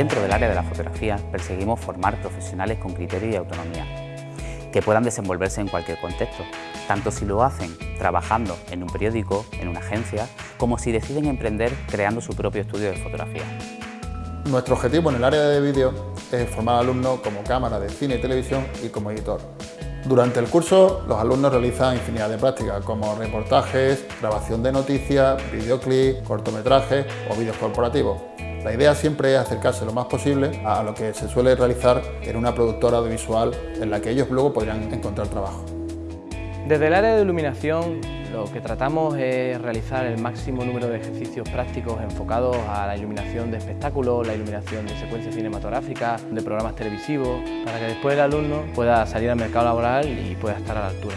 área de la fotografía perseguimos formar profesionales con criterio y autonomía, que puedan desenvolverse en cualquier contexto, tanto si lo hacen trabajando en un periódico, en una agencia, como si deciden emprender creando su propio estudio de fotografía. Nuestro objetivo en el área de vídeo es formar alumnos como cámara de cine y televisión y como editor. Durante el curso, los alumnos realizan infinidad de prácticas, como reportajes, grabación de noticias, videoclips, cortometrajes o vídeos corporativos. La idea siempre es acercarse lo más posible a lo que se suele realizar en una productora audiovisual en la que ellos luego podrían encontrar trabajo. Desde el área de iluminación lo que tratamos es realizar el máximo número de ejercicios prácticos enfocados a la iluminación de espectáculos, la iluminación de secuencias cinematográficas, de programas televisivos, para que después el alumno pueda salir al mercado laboral y pueda estar a la altura.